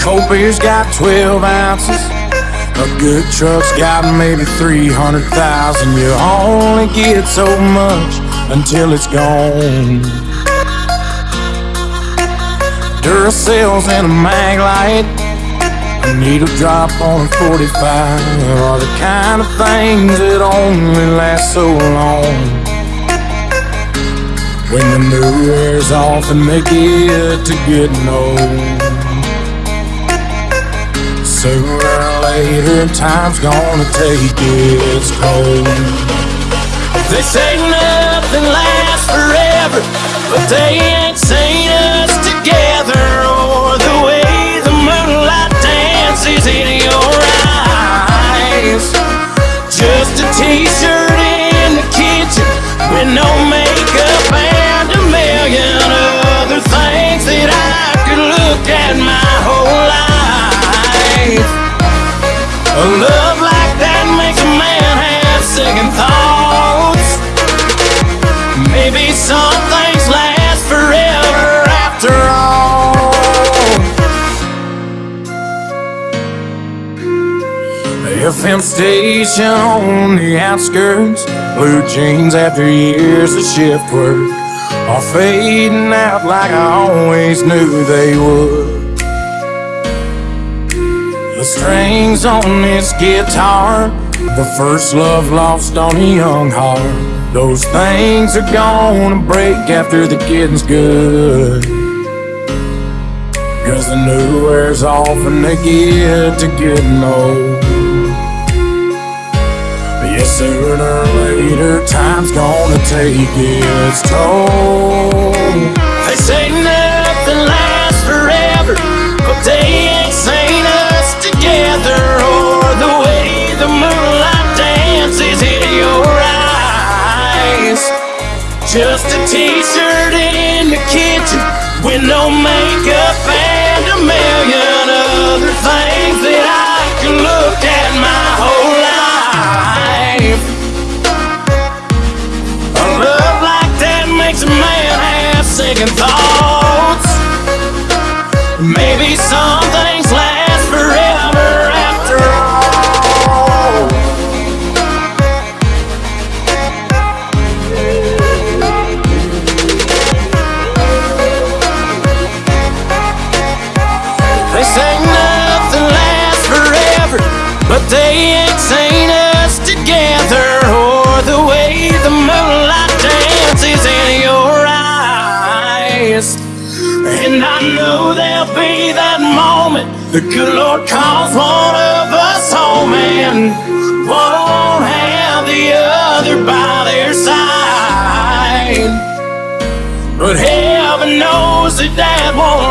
cold beer's got 12 ounces. A good truck's got maybe 300,000. You only get so much until it's gone. Duracells and a Maglite, a needle drop on a 45 are the kind of things that only last so long. When the new wears off and they get to getting old. Sooner or later, time's gonna take its toll. They say nothing lasts forever, but they ain't love like that makes a man have second thoughts. Maybe some things last forever after all. FM station on the outskirts, blue jeans after years of shift work are fading out like I always knew they would. The strings on this guitar, the first love lost on a young heart. Those things are gonna break after the getting's good. Cause the new wears off and they get to getting old. Yes, sooner or later, time's gonna take its toll. They say nothing lasts forever, but they Just a t-shirt in the kitchen with no makeup and a million other things that I can look at my whole life. A love like that makes a man have second thoughts. They say nothing lasts forever, but they ain't seen us together or the way the moonlight dances in your eyes. And I know there'll be that moment the good Lord calls one of us home and won't have the other by their side. But heaven knows that that won't